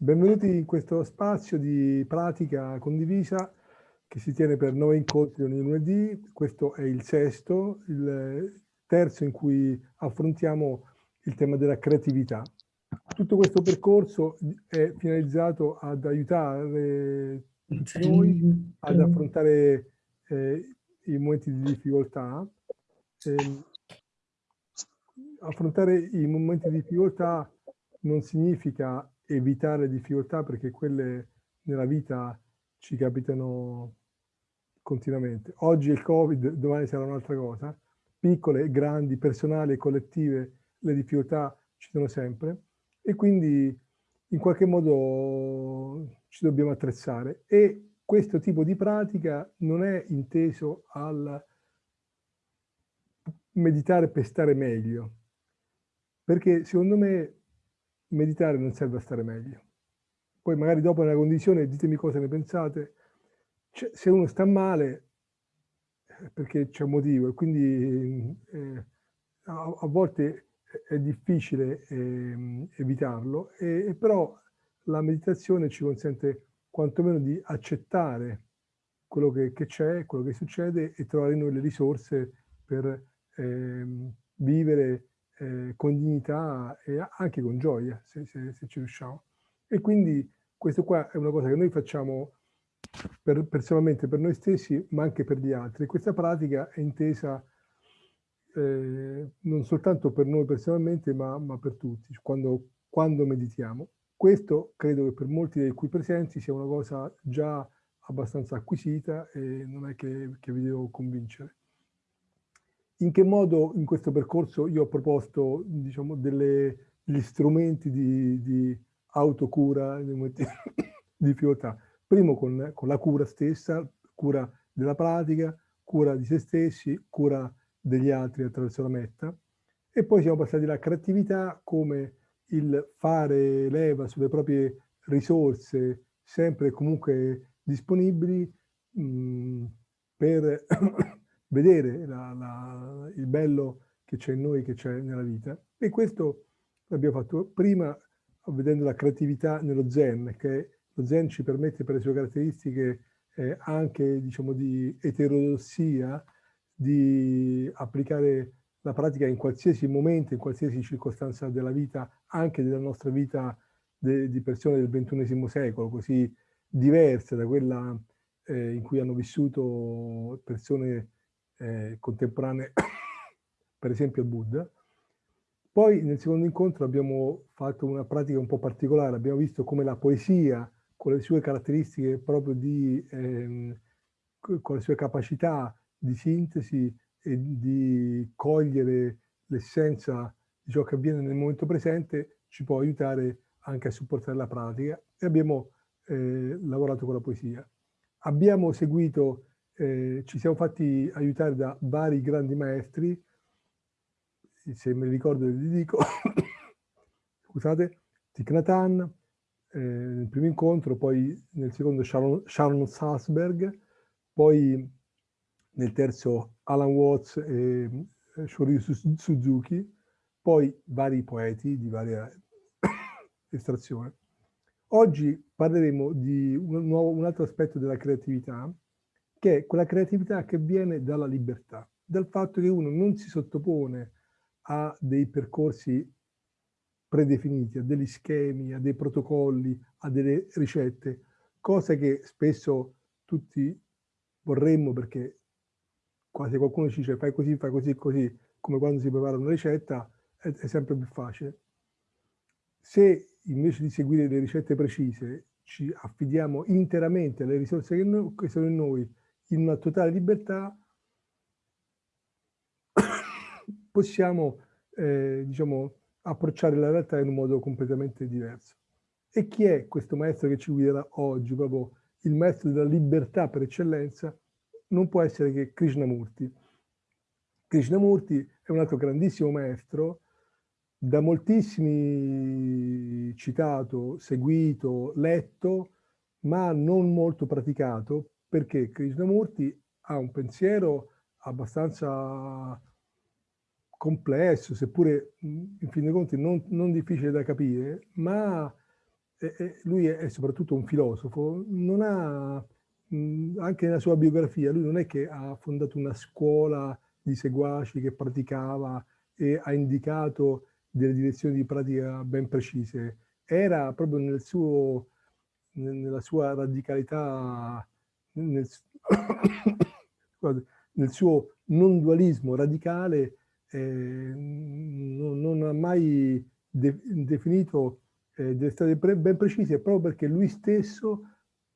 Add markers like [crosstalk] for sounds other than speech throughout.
Benvenuti in questo spazio di pratica condivisa che si tiene per nove incontri ogni lunedì. Questo è il sesto, il terzo in cui affrontiamo il tema della creatività. Tutto questo percorso è finalizzato ad aiutare tutti noi ad affrontare eh, i momenti di difficoltà. Eh, affrontare i momenti di difficoltà non significa evitare difficoltà perché quelle nella vita ci capitano continuamente. Oggi è il Covid, domani sarà un'altra cosa. Piccole, grandi, personali e collettive, le difficoltà ci sono sempre e quindi in qualche modo ci dobbiamo attrezzare e questo tipo di pratica non è inteso al meditare per stare meglio, perché secondo me meditare non serve a stare meglio. Poi magari dopo nella condivisione ditemi cosa ne pensate. Cioè, se uno sta male è perché c'è un motivo e quindi eh, a, a, volte è difficile eh, evitarlo, e, e però la meditazione ci consente quantomeno di accettare quello che c'è, quello che succede e trovare in noi le risorse per eh, vivere eh, con dignità e anche con gioia, se, se, se, ci riusciamo. E quindi questo qua è una cosa che noi facciamo per, personalmente per noi stessi, ma anche per gli altri. Questa pratica è intesa eh, non soltanto per noi personalmente, ma, ma per tutti, quando, quando meditiamo. Questo credo che per molti dei qui presenti sia una cosa già abbastanza acquisita e non è che, che vi devo convincere. In che modo in questo percorso io ho proposto diciamo, delle, degli strumenti di, di autocura, [coughs] di difficoltà? Primo con, con, la cura stessa, cura della pratica, cura di se stessi, cura degli altri attraverso la metta. E poi siamo passati alla creatività come il fare leva sulle proprie risorse sempre e comunque disponibili mh, per vedere la, la, il bello che c'è in noi, che c'è nella vita. E questo l'abbiamo fatto prima vedendo la creatività nello zen, che lo zen ci permette per le sue caratteristiche eh, anche diciamo, di eterodossia, di applicare la pratica in qualsiasi momento, in qualsiasi circostanza della vita, anche della nostra vita de, di persone del XXI secolo, così diverse da quella eh, in cui hanno vissuto persone eh, contemporanee, [coughs] per esempio il Buddha. Poi nel secondo incontro abbiamo fatto una pratica un po' particolare, abbiamo visto come la poesia, con le sue caratteristiche proprio di, ehm, con le sue capacità di sintesi e di cogliere l'essenza di ciò che avviene nel momento presente, ci può aiutare anche a supportare la pratica e abbiamo eh, lavorato con la poesia. Abbiamo seguito eh, ci siamo fatti aiutare da vari grandi maestri, se me li ricordo li dico, [coughs] scusate, Thich Nhat eh, nel primo incontro, poi nel secondo Sharon, Sharon Salzberg, poi nel terzo Alan Watts e eh, Shoryu Suzuki, poi vari poeti di varia [coughs] estrazione. Oggi parleremo di un, nuovo, un altro aspetto della creatività, che è quella creatività che viene dalla libertà, dal fatto che uno non si sottopone a dei percorsi predefiniti, a degli schemi, a dei protocolli, a delle ricette, cosa che spesso tutti vorremmo perché quasi qualcuno ci dice fai così, fai così, così, come quando si prepara una ricetta, è, è sempre più facile. Se invece di seguire le ricette precise ci affidiamo interamente alle risorse che, noi, che sono in noi in una totale libertà [coughs] possiamo eh, diciamo, approcciare la realtà in un modo completamente diverso. E chi è questo maestro che ci guiderà oggi, proprio il maestro della libertà per eccellenza? Non può essere che Krishnamurti. Krishnamurti è un altro grandissimo maestro, da moltissimi citato, seguito, letto, ma non molto praticato, perché Krishnamurti ha un pensiero abbastanza complesso, seppure in fin dei conti non, non difficile da capire, ma lui è soprattutto un filosofo, non ha, anche nella sua biografia, lui non è che ha fondato una scuola di seguaci che praticava e ha indicato delle direzioni di pratica ben precise, era proprio nel suo, nella sua radicalità, nel, [coughs] nel suo non dualismo radicale, eh, non, non, ha mai de, definito eh, delle strade ben precise, proprio perché lui stesso,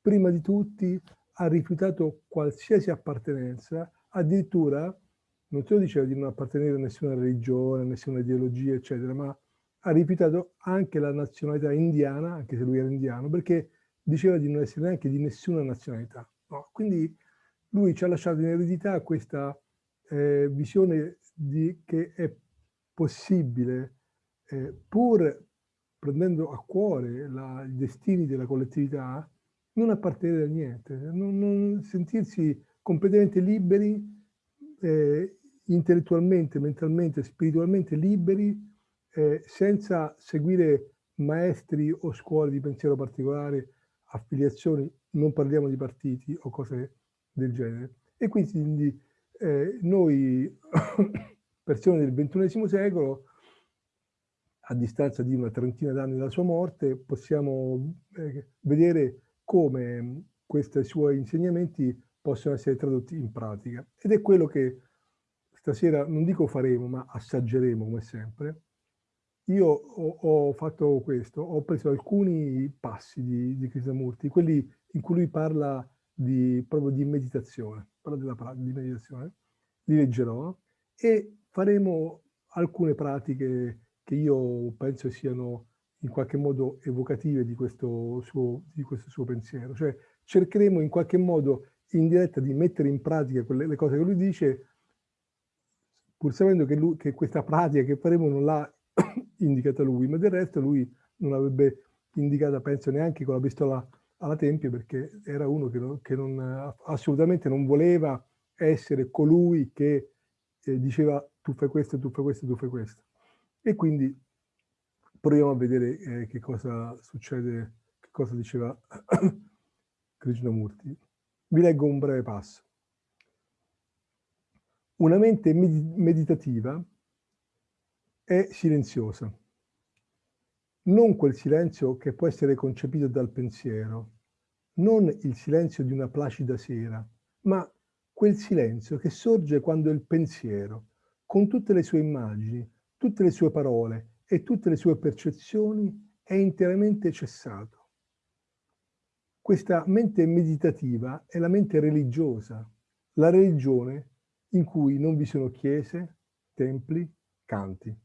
prima di tutti, ha rifiutato qualsiasi appartenenza, addirittura non solo diceva di non appartenere a nessuna religione, a nessuna ideologia, eccetera, ma ha rifiutato anche la nazionalità indiana, anche se lui era indiano, perché diceva di non essere neanche di nessuna nazionalità. No? Quindi lui ci ha lasciato in eredità questa eh, visione di, che è possibile, eh, pur prendendo a cuore la, i destini della collettività, non appartenere a niente, non, non sentirsi completamente liberi, eh, intellettualmente, mentalmente, spiritualmente liberi, eh, senza seguire maestri o scuole di pensiero particolare, affiliazioni, non parliamo di partiti o cose del genere. E quindi eh, noi, [coughs] persone del XXI secolo, a distanza di una trentina d'anni dalla sua morte, possiamo eh, vedere come questi suoi insegnamenti possono essere tradotti in pratica. Ed è quello che stasera, non dico faremo, ma assaggeremo come sempre. Io ho, ho fatto questo, ho preso alcuni passi di, di Krishnamurti, quelli in cui lui parla di, proprio di meditazione, parla della, di meditazione, li leggerò e faremo alcune pratiche che io penso siano in qualche modo evocative di questo suo, di questo suo pensiero. Cioè cercheremo in qualche modo in diretta di mettere in pratica quelle, le cose che lui dice, pur sapendo che, lui, che questa pratica che faremo non l'ha [clears throat] indicata lui, ma del resto lui non l'avrebbe indicata, penso, neanche con la pistola alla tempia, perché era uno che, non, che non, assolutamente non voleva essere colui che eh, diceva tu fai questo, tu fai questo, tu fai questo. E quindi proviamo a vedere eh, che cosa succede, che cosa diceva [coughs] Krishnamurti. Vi leggo un breve passo. Una mente meditativa è silenziosa. Non quel silenzio che può essere concepito dal pensiero, non il silenzio di una placida sera, ma quel silenzio che sorge quando il pensiero, con tutte le sue immagini, tutte le sue parole e tutte le sue percezioni, è interamente cessato. Questa mente meditativa è la mente religiosa, la religione in cui non vi sono chiese, templi, canti.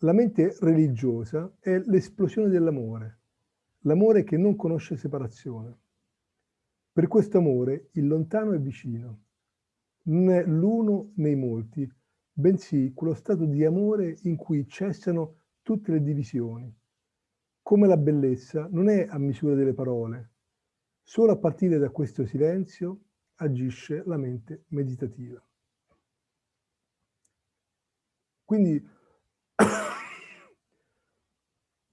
La mente religiosa è l'esplosione dell'amore, l'amore che non conosce separazione. Per questo amore il lontano è vicino, non è l'uno nei molti, bensì quello stato di amore in cui cessano tutte le divisioni. Come la bellezza non è a misura delle parole, solo a partire da questo silenzio agisce la mente meditativa. Quindi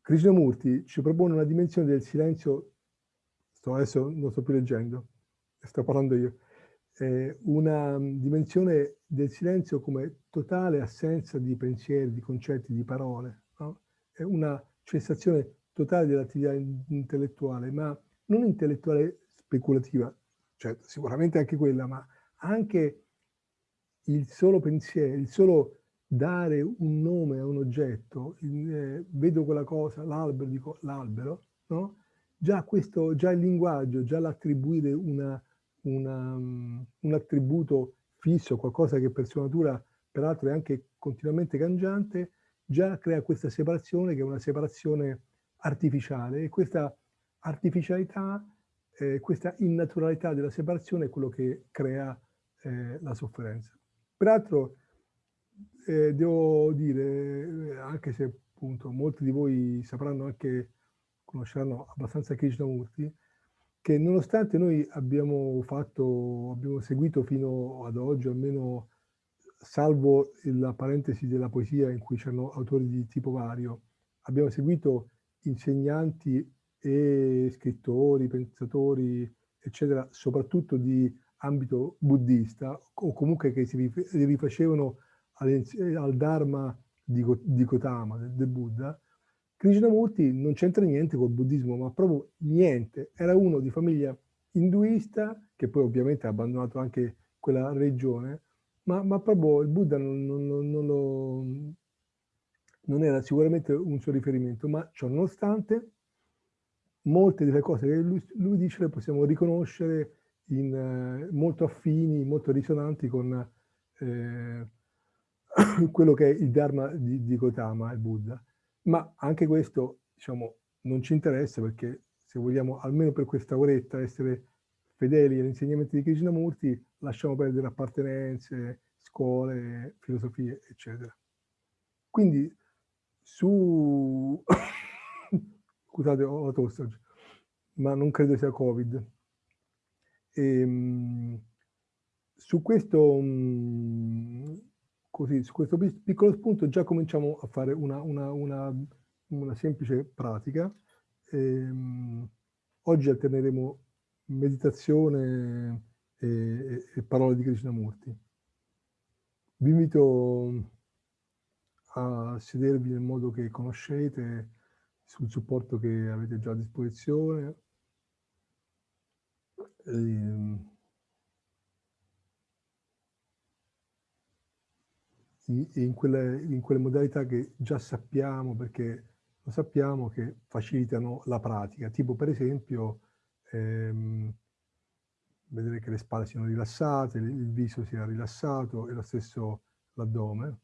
Krishnamurti ci propone una dimensione del silenzio sto, adesso non sto più leggendo, sto parlando io, eh, una dimensione del silenzio come totale assenza di pensieri, di concetti, di parole, no? è una cessazione totale dell'attività intellettuale, ma non intellettuale speculativa, cioè sicuramente anche quella, ma anche il solo pensiero, il solo dare un nome a un oggetto, eh, vedo quella cosa, l'albero, dico l'albero, no? già, già il linguaggio, già l'attribuire um, un attributo fisso, qualcosa che per sua natura peraltro è anche continuamente cangiante, già crea questa separazione che è una separazione artificiale e questa artificialità, eh, questa innaturalità della separazione è quello che crea eh, la sofferenza. Peraltro eh, devo dire, anche se appunto molti di voi sapranno anche conosceranno abbastanza Krishnamurti, che nonostante noi abbiamo fatto, abbiamo seguito fino ad oggi, almeno salvo la parentesi della poesia in cui c'erano autori di tipo vario, abbiamo seguito insegnanti e scrittori, pensatori, eccetera, soprattutto di ambito buddista, o comunque che si rifacevano al Dharma di, di Gotama, del, del Buddha, Krishnamurti non c'entra niente col buddismo, ma proprio niente. Era uno di famiglia induista, che poi ovviamente ha abbandonato anche quella regione, ma, ma proprio il Buddha non, non, non, lo, non, era sicuramente un suo riferimento, ma ciò nonostante molte delle cose che lui, lui dice le possiamo riconoscere in, eh, molto affini, molto risonanti con eh, [coughs] quello che è il Dharma di, di Gotama, il Buddha. Ma anche questo, diciamo, non ci interessa perché se vogliamo almeno per questa oretta essere fedeli agli insegnamenti di Krishnamurti, lasciamo perdere appartenenze, scuole, filosofie, eccetera. Quindi su... [coughs] Scusate, ho la tosse oggi, ma non credo sia Covid. E, ehm, su questo, mm, così, su questo piccolo spunto già cominciamo a fare una, una, una, una semplice pratica. Ehm, oggi alterneremo meditazione e, e parole di Krishnamurti. Vi invito a sedervi nel modo che conoscete, sul supporto che avete già a disposizione. Ehm, in quelle, in quelle modalità che già sappiamo, perché lo sappiamo che facilitano la pratica, tipo per esempio ehm, vedere che le spalle siano rilassate, il viso sia rilassato e lo stesso l'addome.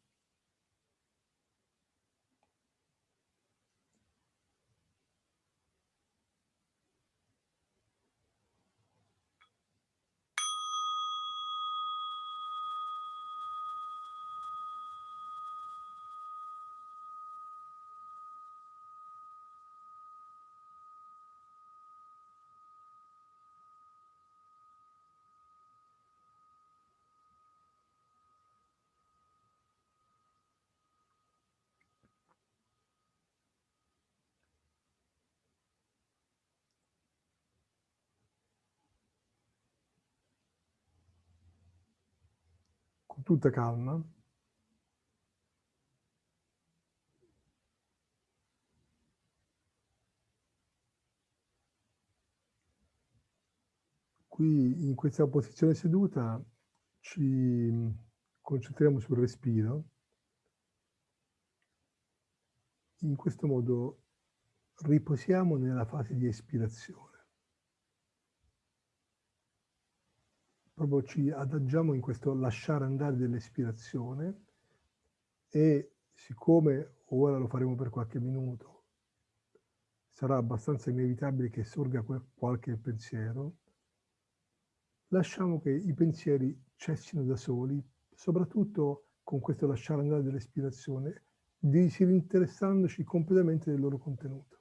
Tutta calma. Qui in questa posizione seduta ci concentriamo sul respiro. In questo modo riposiamo nella fase di espirazione. Proprio ci adagiamo in questo lasciare andare dell'espirazione e siccome ora lo faremo per qualche minuto, sarà abbastanza inevitabile che sorga qualche pensiero, lasciamo che i pensieri cessino da soli, soprattutto con questo lasciare andare dell'espirazione, disinteressandoci completamente del loro contenuto.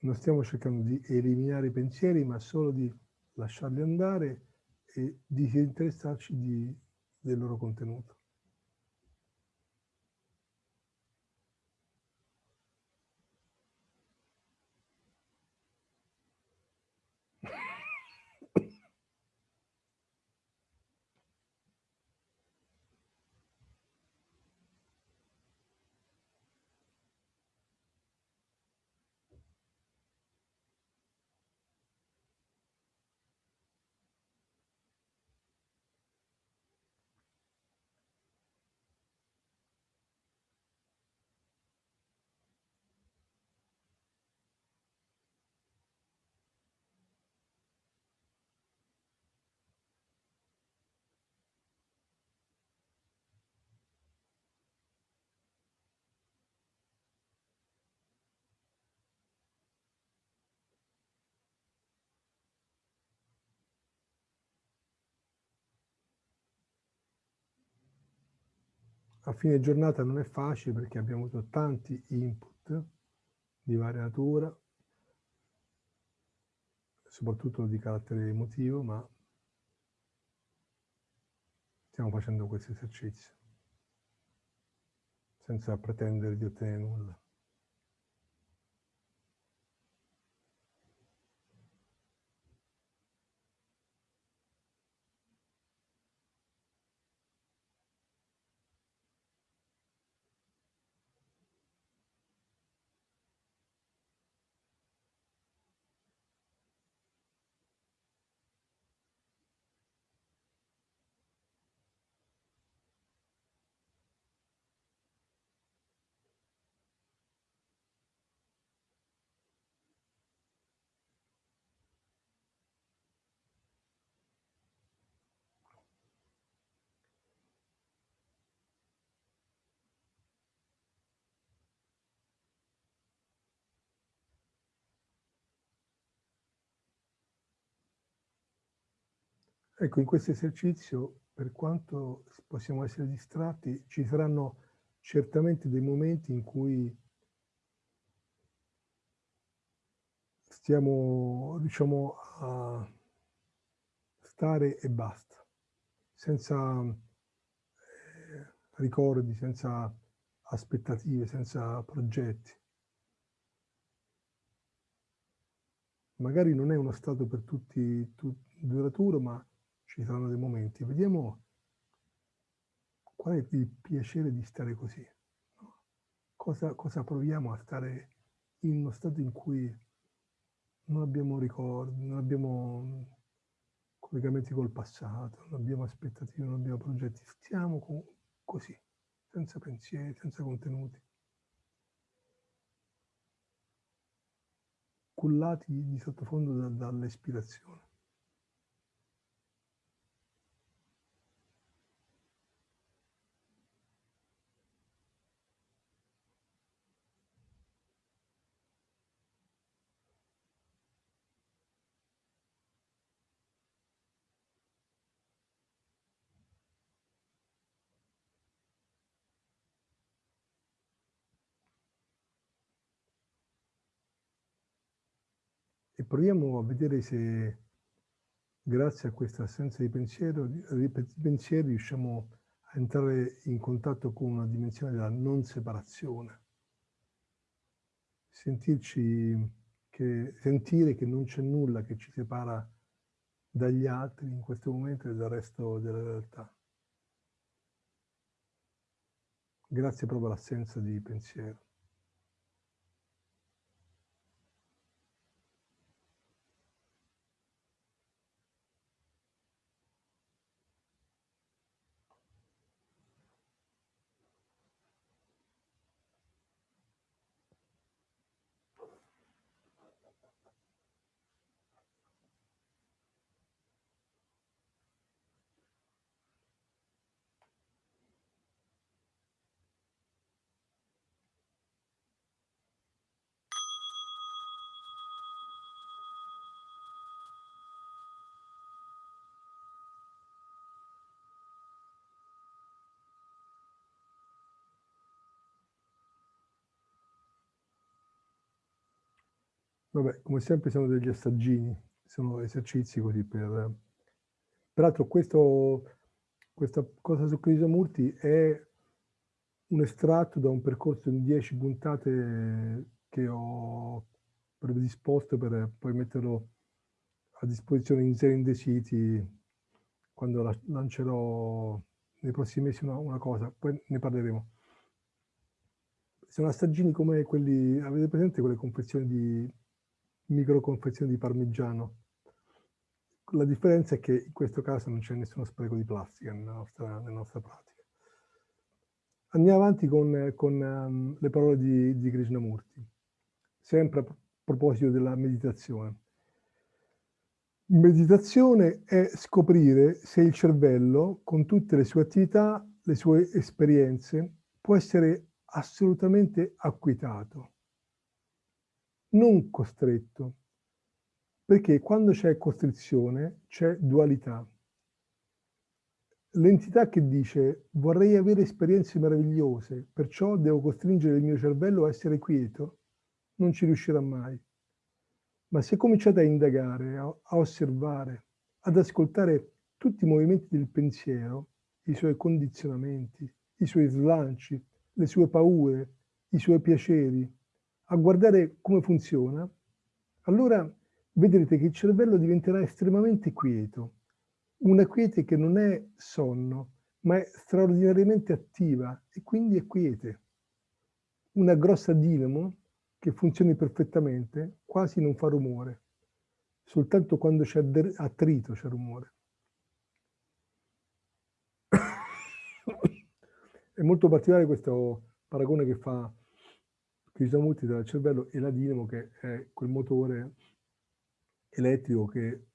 Non stiamo cercando di eliminare i pensieri, ma solo di lasciarli andare e disinteressarci di, del loro contenuto. A fine giornata non è facile perché abbiamo avuto tanti input di varia natura, soprattutto di carattere emotivo, ma stiamo facendo questo esercizio senza pretendere di ottenere nulla. Ecco, in questo esercizio, per quanto possiamo essere distratti, ci saranno certamente dei momenti in cui stiamo, riusciamo a stare e basta, senza eh, ricordi, senza aspettative, senza progetti. Magari non è uno stato per tutti, tutti duraturo, ma ci saranno dei momenti. Vediamo qual è il piacere di stare così. No? Cosa, cosa proviamo a stare in uno stato in cui non abbiamo ricordi, non abbiamo collegamenti col passato, non abbiamo aspettative, non abbiamo progetti. Stiamo così, senza pensieri, senza contenuti. cullati di sottofondo da, dall'ispirazione. Proviamo a vedere se grazie a questa assenza di pensiero, pensieri riusciamo a entrare in contatto con una dimensione della non separazione. Sentirci che, sentire che non c'è nulla che ci separa dagli altri in questo momento e dal resto della realtà. Grazie proprio all'assenza di pensiero. Vabbè, come sempre sono degli assaggini, sono esercizi così per... Peraltro questo, questa cosa su Krishnamurti è un estratto da un percorso in 10 puntate che ho predisposto per poi metterlo a disposizione in serie City quando la, lancerò nei prossimi mesi una, una cosa, poi ne parleremo. Sono assaggini come quelli, avete presente quelle confezioni di micro confezioni di parmigiano. La differenza è che in questo caso non c'è nessuno spreco di plastica nella nostra, nella nostra pratica. Andiamo avanti con, con um, le parole di, di Krishnamurti, sempre a proposito della meditazione. Meditazione è scoprire se il cervello, con tutte le sue attività, le sue esperienze, può essere assolutamente acquitato non costretto, perché quando c'è costrizione c'è dualità. l'entità che dice vorrei avere esperienze meravigliose, perciò devo costringere il mio cervello a essere quieto, non ci riuscirà mai. Ma se cominciate a indagare, a, a osservare, ad ascoltare tutti i movimenti del pensiero, i suoi condizionamenti, i suoi slanci, le sue paure, i suoi piaceri, a guardare come funziona, allora vedrete che il cervello diventerà estremamente quieto, una quiete che non è sonno, ma è straordinariamente attiva e quindi è quiete. Una grossa dinamo che funzioni perfettamente quasi non fa rumore, soltanto quando c'è attrito c'è rumore. [coughs] è molto particolare questo paragone che fa Krishnamurti tra il cervello e la dinamo che è quel motore elettrico che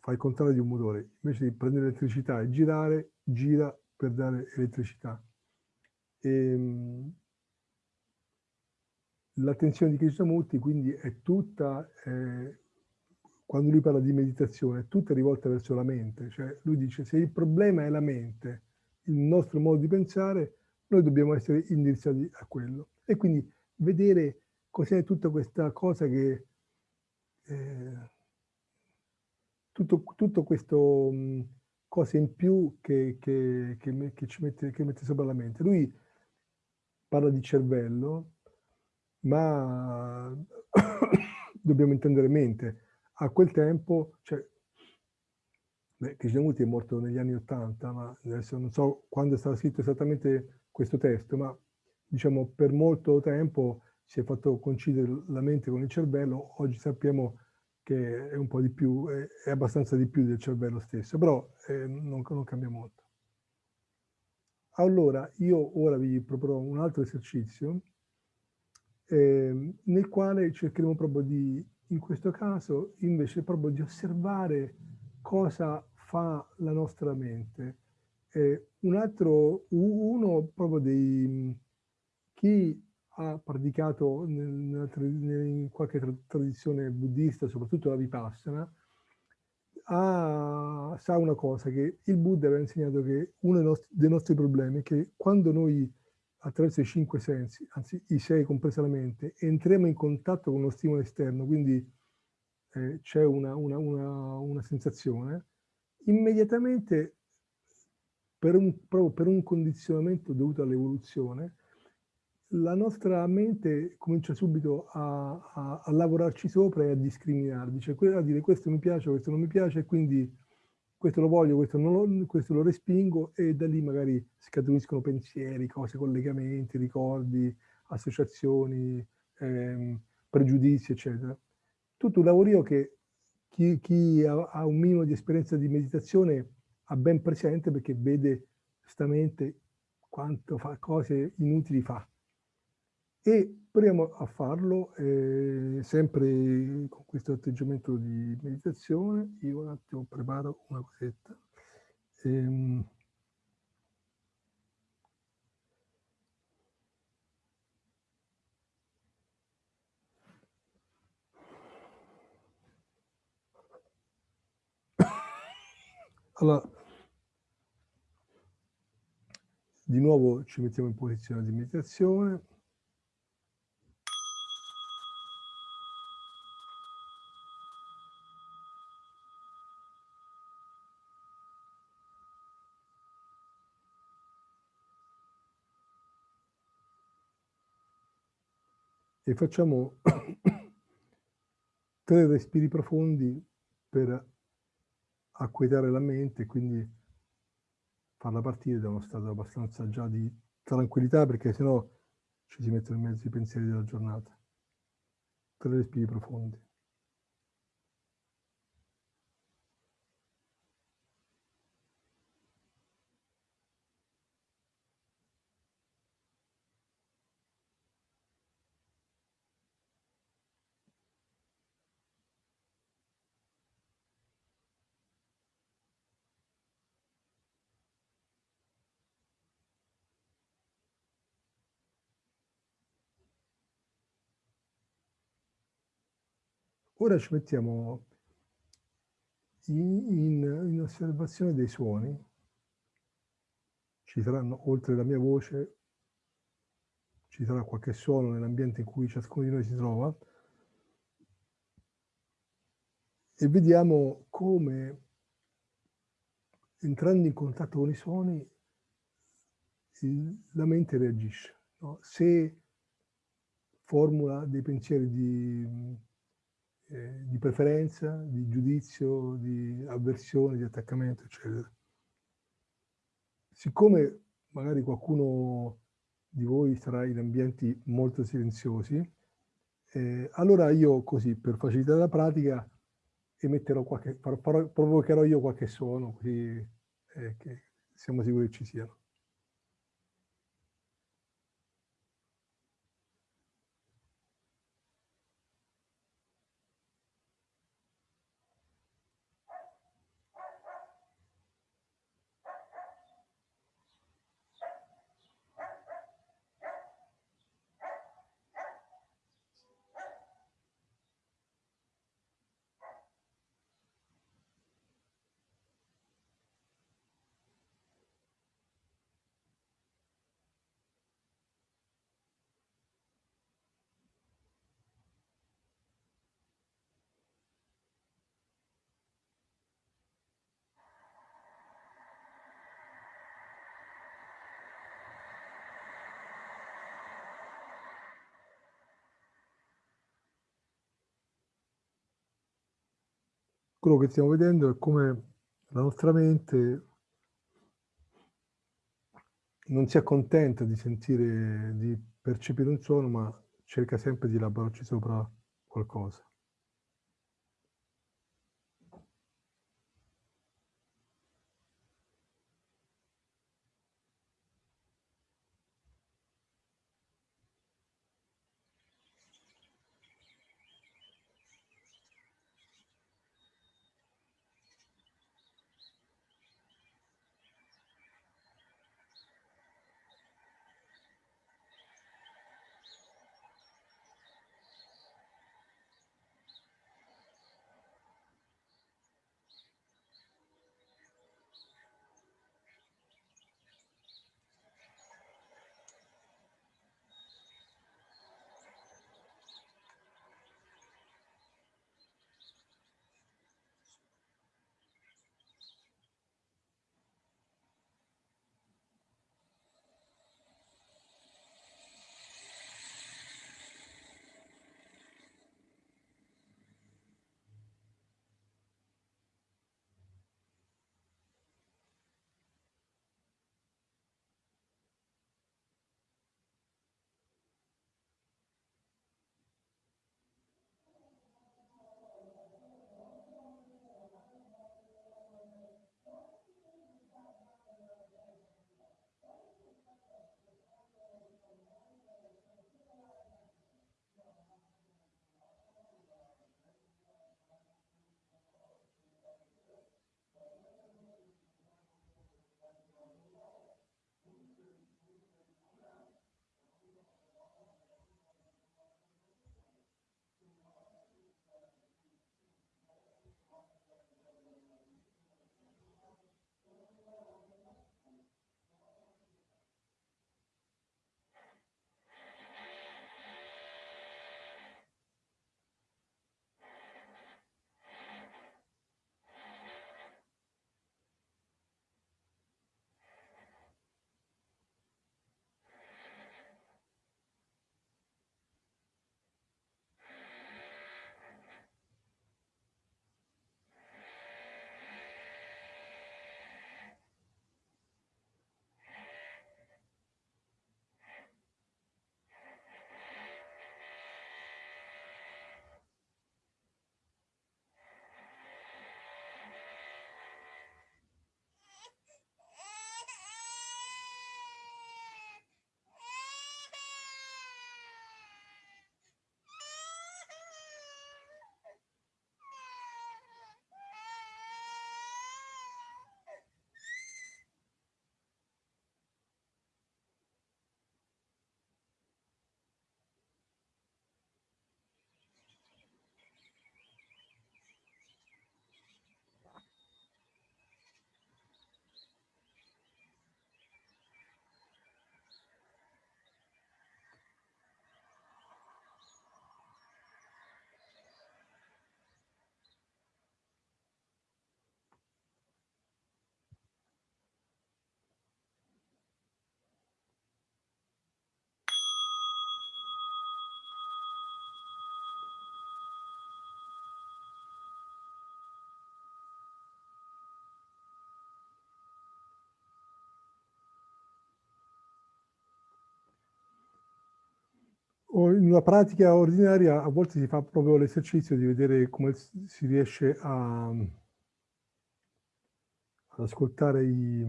fa il contrario di un motore, invece di prendere elettricità e girare, gira per dare elettricità. Ehm, l'attenzione di Krishnamurti quindi è tutta, eh, quando lui parla di meditazione, è tutta rivolta verso la mente. Cioè lui dice se il problema è la mente, il nostro modo di pensare, noi dobbiamo essere indirizzati a quello. E quindi vedere cos'è tutta questa cosa che... Eh, tutto, tutto questo mh, cose in più che, che, che, che, ci mette, mette sopra la mente. Lui parla di cervello, ma [coughs] dobbiamo intendere mente. A quel tempo, cioè, Krishnamurti è morto negli anni Ottanta, ma adesso non so quando è stato scritto esattamente questo testo, ma diciamo per molto tempo si è fatto coincidere la mente con il cervello, oggi sappiamo che è un po' di più, è, abbastanza di più del cervello stesso, però eh, non, non cambia molto. Allora, io ora vi proporrò un altro esercizio eh, nel quale cercheremo proprio di, in questo caso, invece proprio di osservare cosa fa la nostra mente. Eh, un altro, uno proprio dei, chi ha praticato in qualche tradizione buddista, soprattutto la Vipassana, ha, sa una cosa, che il Buddha aveva insegnato che uno dei nostri, dei nostri problemi è che quando noi attraverso i cinque sensi, anzi i sei compresa la mente, entriamo in contatto con uno stimolo esterno, quindi eh, c'è una, una, una, una, sensazione, immediatamente per un, proprio per un condizionamento dovuto all'evoluzione, la nostra mente comincia subito a, a, a, lavorarci sopra e a discriminare, dice a dire questo mi piace, questo non mi piace, quindi questo lo voglio, questo, lo, questo lo respingo e da lì magari scaturiscono pensieri, cose, collegamenti, ricordi, associazioni, ehm, pregiudizi, eccetera. Tutto un lavorio che chi, chi ha, ha, un minimo di esperienza di meditazione ha ben presente perché vede giustamente quanto fa, cose inutili fa e proviamo a farlo eh, sempre con questo atteggiamento di meditazione. Io un attimo preparo una cosetta. Ehm, [coughs] allora, di nuovo ci mettiamo in posizione di meditazione. E facciamo [coughs] tre respiri profondi per acquietare la mente e quindi farla partire da uno stato abbastanza già di tranquillità perché sennò ci si mettono in mezzo i pensieri della giornata. Tre respiri profondi. Ora ci mettiamo in, in, in osservazione dei suoni ci saranno, oltre la mia voce, ci sarà qualche suono nell'ambiente in cui ciascuno di noi si trova e vediamo come entrando in contatto con i suoni la mente reagisce. No? Se formula dei pensieri di, eh, di, preferenza, di giudizio, di avversione, di attaccamento, eccetera. Siccome magari qualcuno di voi sarà in ambienti molto silenziosi, eh, allora io così, per facilitare la pratica, emetterò qualche, provocherò io qualche suono, così eh, che siamo sicuri che ci siano. Quello che stiamo vedendo è come la nostra mente non si accontenta di sentire, di percepire un suono, ma cerca sempre di elaborarci sopra qualcosa. In una pratica ordinaria a volte si fa proprio l'esercizio di vedere come si riesce a, ad ascoltare i,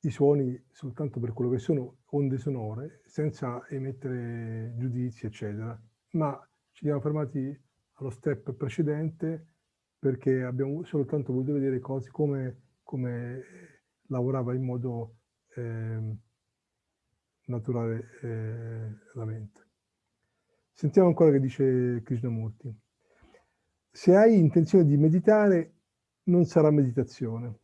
i suoni soltanto per quello che sono onde sonore, senza emettere giudizi, eccetera. Ma ci siamo fermati allo step precedente perché abbiamo soltanto voluto vedere cose come, come lavorava in modo eh, naturale eh, la mente. Sentiamo ancora che dice Krishnamurti. Se hai intenzione di meditare, non sarà meditazione.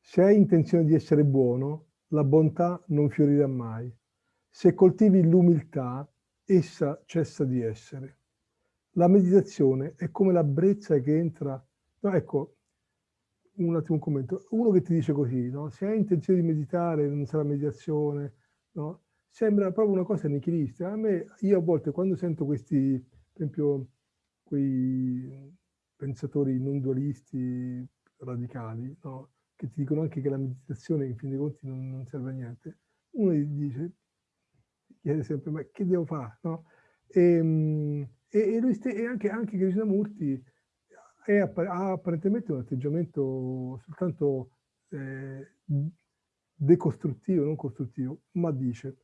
Se hai intenzione di essere buono, la bontà non fiorirà mai. Se coltivi l'umiltà, essa cessa di essere. La meditazione è come la brezza che entra... No, ecco, un attimo un commento. Uno che ti dice così, no? se hai intenzione di meditare, non sarà meditazione, no? sembra proprio una cosa nichilista. A me, io a volte quando sento questi, per esempio, quei pensatori non dualisti radicali, no? che ti dicono anche che la meditazione in fin dei conti non, non serve a niente, uno gli dice, chiede sempre, ma che devo fare? No? Ehm, e, e, e anche, anche Krishnamurti è, ha apparentemente un atteggiamento soltanto eh, decostruttivo, non costruttivo, ma dice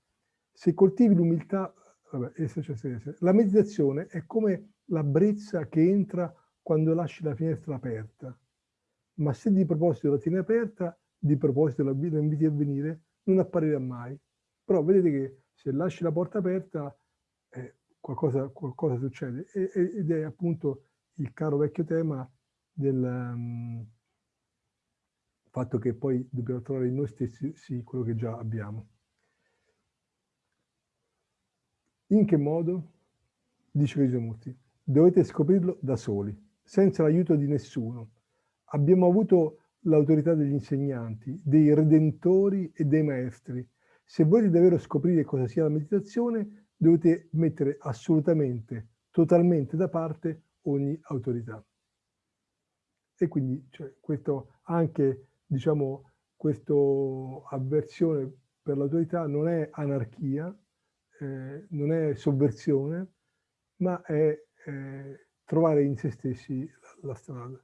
se coltivi l'umiltà, la meditazione è come la brezza che entra quando lasci la finestra aperta, ma se di proposito la tieni aperta, di proposito la, inviti a venire, non apparirà mai. Però vedete che se lasci la porta aperta, eh, qualcosa, qualcosa, succede. E, ed è appunto il caro vecchio tema del um, fatto che poi dobbiamo trovare in noi stessi sì, quello che già abbiamo. In che modo? Dice Krishnamurti, dovete scoprirlo da soli, senza l'aiuto di nessuno. Abbiamo avuto l'autorità degli insegnanti, dei redentori e dei maestri. Se volete davvero scoprire cosa sia la meditazione, dovete mettere assolutamente, totalmente da parte ogni autorità. E quindi cioè, questo anche, diciamo, questa avversione per l'autorità non è anarchia, eh, non è sovversione, ma è eh, trovare in se stessi la, la strada.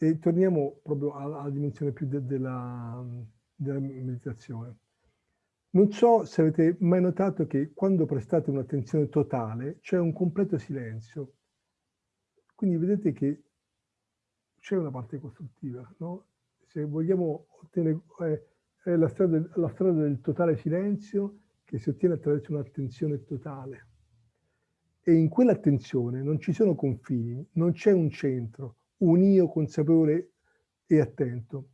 E torniamo proprio alla, alla dimensione più de, della, della meditazione. Non so se avete mai notato che quando prestate un'attenzione totale c'è un completo silenzio. Quindi vedete che c'è una parte costruttiva. No? Se vogliamo ottenere, eh, la strada, la strada del totale silenzio che si ottiene attraverso un'attenzione totale. E in quell'attenzione non ci sono confini, non c'è un centro, un io consapevole e attento.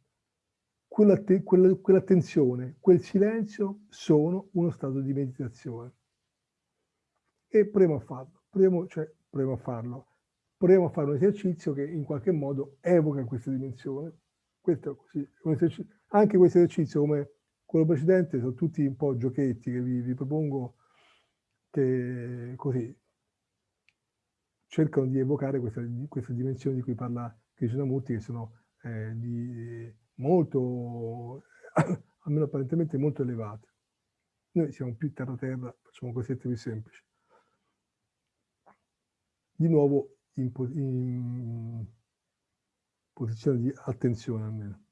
Quell'attenzione, quel silenzio sono uno stato di meditazione. E proviamo a farlo, proviamo, cioè, proviamo a farlo. Proviamo a fare un esercizio che in qualche modo evoca questa dimensione. Questo così, anche questo esercizio, come quello precedente, sono tutti un po' giochetti che vi, vi propongo che così cercano di evocare questa, questa dimensione di cui parla Krishnamurti, che sono eh, di molto, [coughs] almeno apparentemente molto elevate. Noi siamo più terra-terra, facciamo cosette più semplici. Di nuovo in, in posizione di attenzione almeno.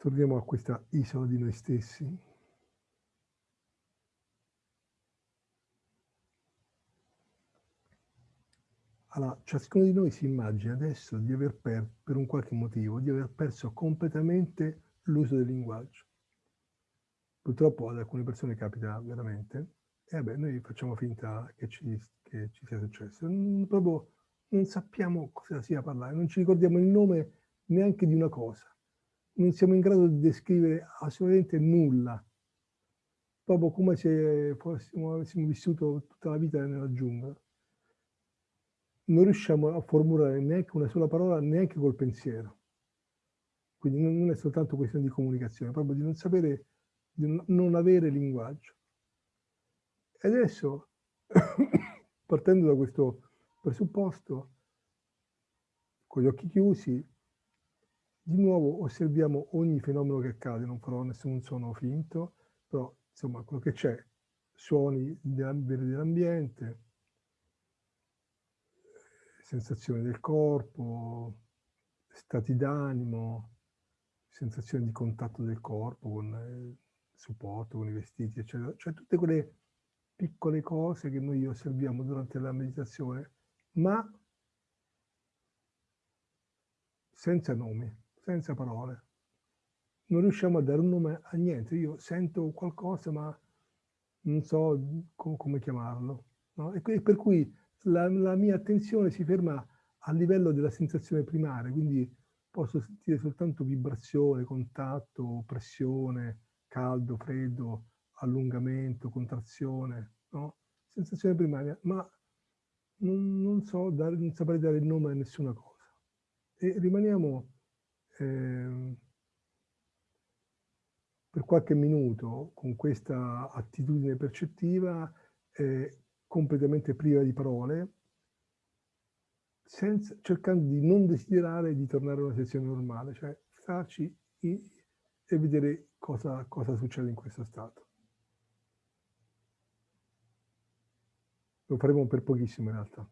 Torniamo a questa isola di noi stessi. Allora, ciascuno di noi si immagina adesso di aver perso, per un qualche motivo, di aver perso completamente l'uso del linguaggio. Purtroppo ad alcune persone capita veramente, e vabbè, noi facciamo finta che ci, che ci sia successo. Non, proprio non sappiamo cosa sia parlare, non ci ricordiamo il nome neanche di una cosa non siamo in grado di descrivere assolutamente nulla. proprio come se fossimo, avessimo vissuto tutta la vita nella giungla. Non riusciamo a formulare neanche una sola parola, neanche col pensiero. Quindi non è soltanto questione di comunicazione, proprio di non sapere, di non avere linguaggio. E adesso, [coughs] partendo da questo presupposto, con gli occhi chiusi, di nuovo osserviamo ogni fenomeno che accade, non farò nessun suono finto, però insomma quello che c'è, suoni dell'ambiente, sensazioni del corpo, stati d'animo, sensazioni di contatto del corpo con il supporto, con i vestiti, eccetera. Cioè tutte quelle piccole cose che noi osserviamo durante la meditazione, ma senza nomi senza parole. Non riusciamo a dare un nome a niente. Io sento qualcosa, ma non so com come chiamarlo. No? E per cui la, la, mia attenzione si ferma a livello della sensazione primaria, quindi posso sentire soltanto vibrazione, contatto, pressione, caldo, freddo, allungamento, contrazione, no? sensazione primaria, ma non, non so dare, non saprei dare il nome a nessuna cosa. E rimaniamo eh, per qualche minuto con questa attitudine percettiva eh, completamente priva di parole, senza, cercando di non desiderare di tornare a una sessione normale, cioè starci e vedere cosa, cosa succede in questo stato. Lo faremo per pochissimo in realtà.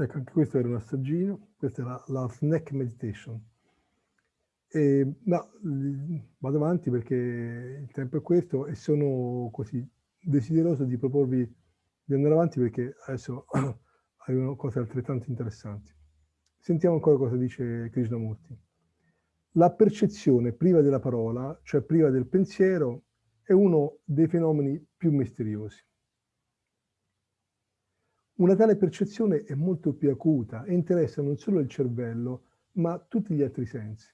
Ecco, anche questo era un assaggino, questa era la snack meditation. E, no, vado avanti perché il tempo è questo e sono così desideroso di proporvi di andare avanti perché adesso [clears throat] arrivano cose altrettanto interessanti. Sentiamo ancora cosa dice Krishnamurti. La percezione priva della parola, cioè priva del pensiero, è uno dei fenomeni più misteriosi. Una tale percezione è molto più acuta e interessa non solo il cervello, ma tutti gli altri sensi.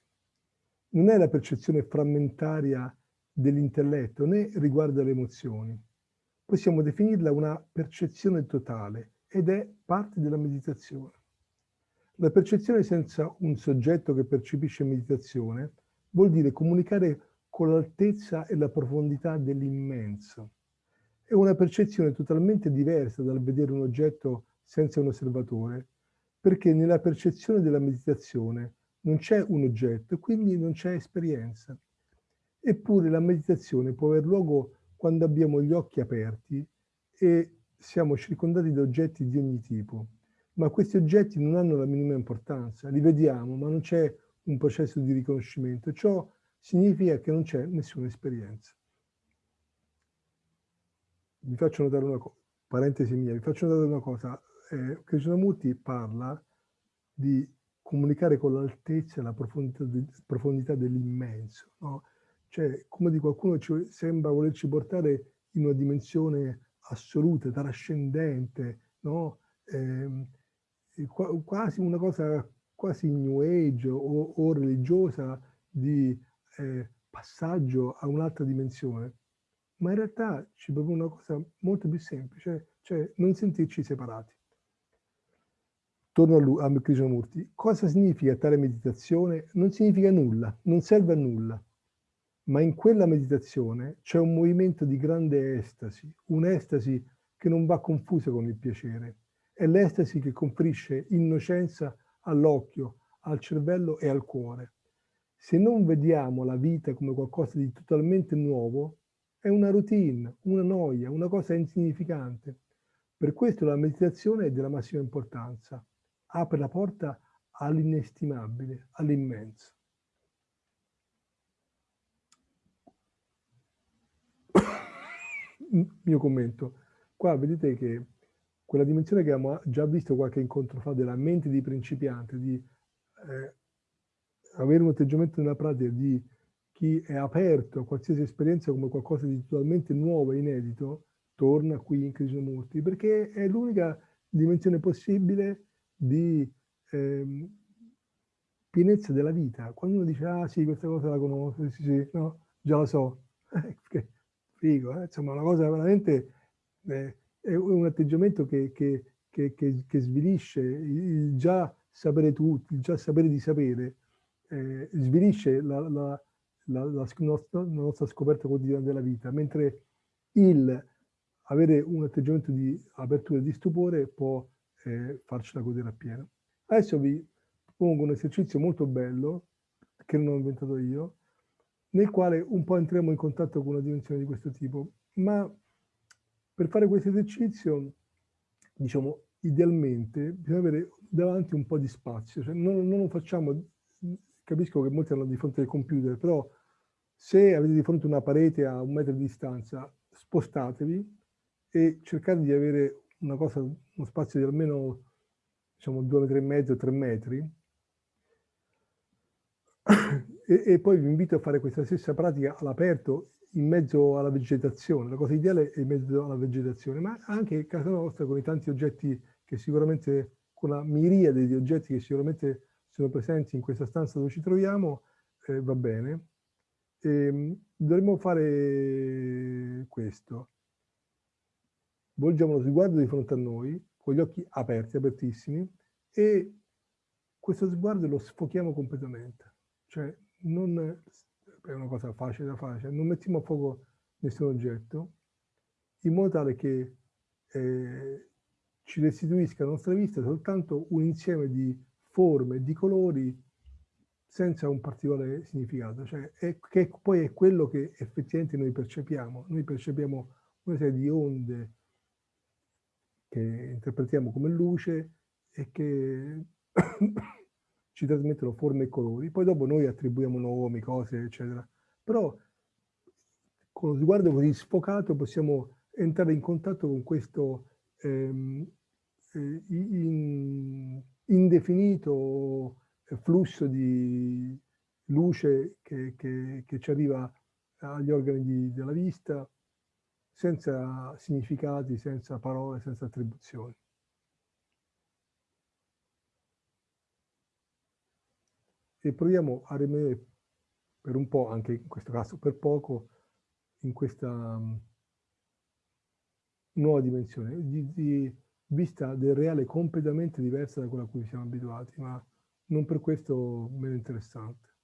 Non è la percezione frammentaria dell'intelletto né riguarda le emozioni. Possiamo definirla una percezione totale ed è parte della meditazione. La percezione senza un soggetto che percepisce meditazione vuol dire comunicare con l'altezza e la profondità dell'immenso. È una percezione totalmente diversa dal vedere un oggetto senza un osservatore, perché nella percezione della meditazione non c'è un oggetto e quindi non c'è esperienza. Eppure la meditazione può aver luogo quando abbiamo gli occhi aperti e siamo circondati da oggetti di ogni tipo. Ma questi oggetti non hanno la minima importanza, li vediamo, ma non c'è un processo di riconoscimento. Ciò significa che non c'è nessuna esperienza. Vi faccio notare una cosa, parentesi mia, vi faccio notare una cosa. Eh, Krishnamurti parla di comunicare con l'altezza e la profondità, de, profondità dell'immenso. No? Cioè, come di qualcuno ci sembra volerci portare in una dimensione assoluta, trascendente, no? eh, quasi una cosa quasi new age o, o religiosa di eh, passaggio a un'altra dimensione. Ma in realtà ci propone una cosa molto più semplice, cioè non sentirci separati. Torno a, a Krishnamurti. Cosa significa tale meditazione? Non significa nulla, non serve a nulla. Ma in quella meditazione c'è un movimento di grande estasi, un'estasi che non va confusa con il piacere. È l'estasi che conferisce innocenza all'occhio, al cervello e al cuore. Se non vediamo la vita come qualcosa di totalmente nuovo, è una routine, una noia, una cosa insignificante. Per questo la meditazione è della massima importanza. Apre la porta all'inestimabile, all'immenso. [coughs] Mio commento. Qua vedete che quella dimensione che abbiamo già visto qualche incontro fa della mente di principiante, di eh, avere un atteggiamento nella pratica di chi è aperto a qualsiasi esperienza come qualcosa di totalmente nuovo e inedito, torna qui in Krishnamurti, perché è l'unica dimensione possibile di eh, pienezza della vita. Quando uno dice, ah sì, questa cosa la conosco, sì, sì, no, già la so, [laughs] eh, figo, eh? insomma, una cosa veramente, eh, è un atteggiamento che, che, che, che, svilisce il già sapere tutto, il già sapere di sapere, eh, svilisce la, la, la, la, nostra, la nostra scoperta quotidiana della vita, mentre il avere un atteggiamento di apertura e di stupore può eh, farcela godere appieno. Adesso vi pongo un esercizio molto bello, che non ho inventato io, nel quale un po' entriamo in contatto con una dimensione di questo tipo. Ma per fare questo esercizio, diciamo, idealmente bisogna avere davanti un po' di spazio, cioè non, non lo facciamo, capisco che molti hanno di fronte al computer, però se avete di fronte una parete a un metro di distanza, spostatevi e cercate di avere una cosa, uno spazio di almeno diciamo due metri e mezzo, tre metri, e, e, poi vi invito a fare questa stessa pratica all'aperto in mezzo alla vegetazione. La cosa ideale è in mezzo alla vegetazione, ma anche a casa nostra con i tanti oggetti che sicuramente, con la miriade di oggetti che sicuramente sono presenti in questa stanza dove ci troviamo, eh, va bene. E, ehm, dovremmo fare questo. Volgiamo lo sguardo di fronte a noi, con gli occhi aperti, apertissimi, e questo sguardo lo sfochiamo completamente. Cioè, non è una cosa facile da fare, cioè non mettiamo a fuoco nessun oggetto, in modo tale che eh, ci restituisca alla nostra vista soltanto un insieme di forme, di colori, senza un particolare significato, cioè è, che poi è quello che effettivamente noi percepiamo. Noi percepiamo una serie di onde che interpretiamo come luce e che [coughs] ci trasmettono forme e colori, poi dopo noi attribuiamo nomi, cose, eccetera. Però con lo sguardo così sfocato possiamo entrare in contatto con questo ehm, eh, in, indefinito flusso di luce che, che, che, ci arriva agli organi di, della vista senza significati, senza parole, senza attribuzioni. e proviamo a rimanere per un po', anche in questo caso per poco, in questa um, nuova dimensione, di, di vista del reale completamente diversa da quella a cui siamo abituati, ma non per questo meno interessante.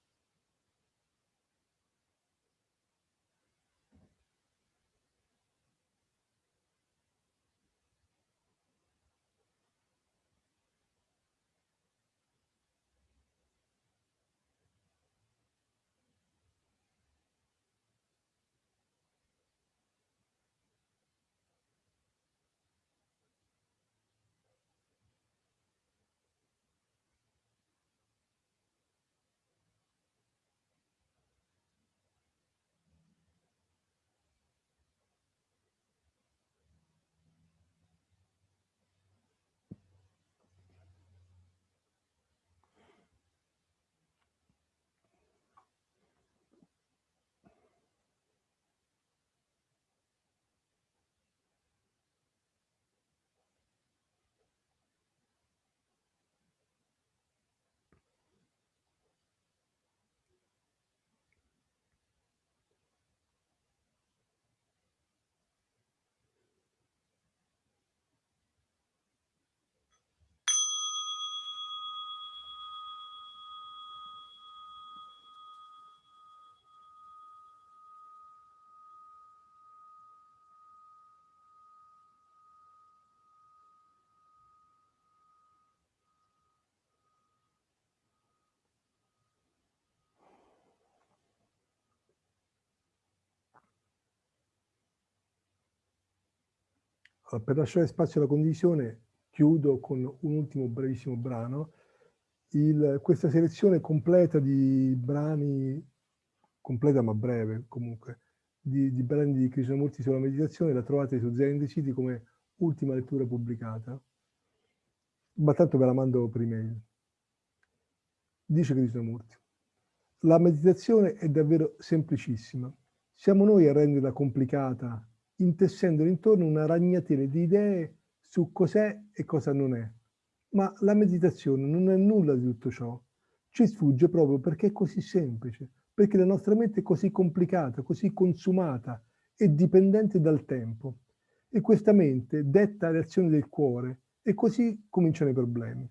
Per lasciare spazio alla condivisione chiudo con un ultimo brevissimo brano. Il, questa selezione completa di brani, completa ma breve comunque, di, di brani di Krishnamurti sulla meditazione la trovate su Zen City come ultima lettura pubblicata. Ma tanto ve la mando per email. Dice Krishnamurti, la meditazione è davvero semplicissima. Siamo noi a renderla complicata intessendo intorno una ragnatela di idee su cos'è e cosa non è. Ma la meditazione non è nulla di tutto ciò. Ci sfugge proprio perché è così semplice, perché la nostra mente è così complicata, così consumata e dipendente dal tempo. E questa mente detta le azioni del cuore e così cominciano i problemi.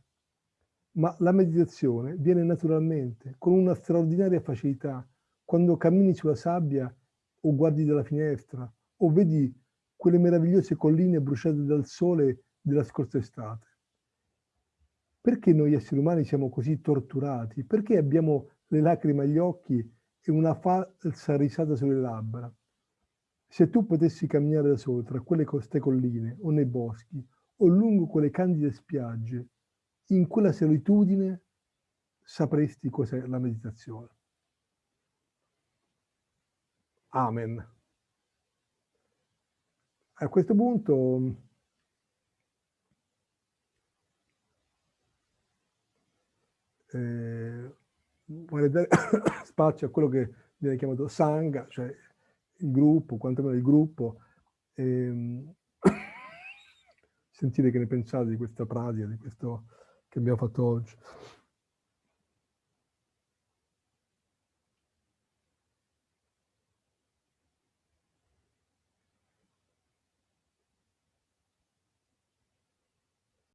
Ma la meditazione viene naturalmente, con una straordinaria facilità, quando cammini sulla sabbia o guardi dalla finestra o vedi quelle meravigliose colline bruciate dal sole della scorsa estate. Perché noi esseri umani siamo così torturati? Perché abbiamo le lacrime agli occhi e una falsa risata sulle labbra? Se tu potessi camminare da solo tra quelle coste colline o nei boschi o lungo quelle candide spiagge, in quella solitudine sapresti cos'è la meditazione. Amen. A questo punto eh, vorrei dare [coughs] spazio a quello che viene chiamato Sangha, cioè il gruppo, quantomeno il gruppo, ehm, [coughs] sentire che ne pensate di questa pratica, di questo che abbiamo fatto oggi.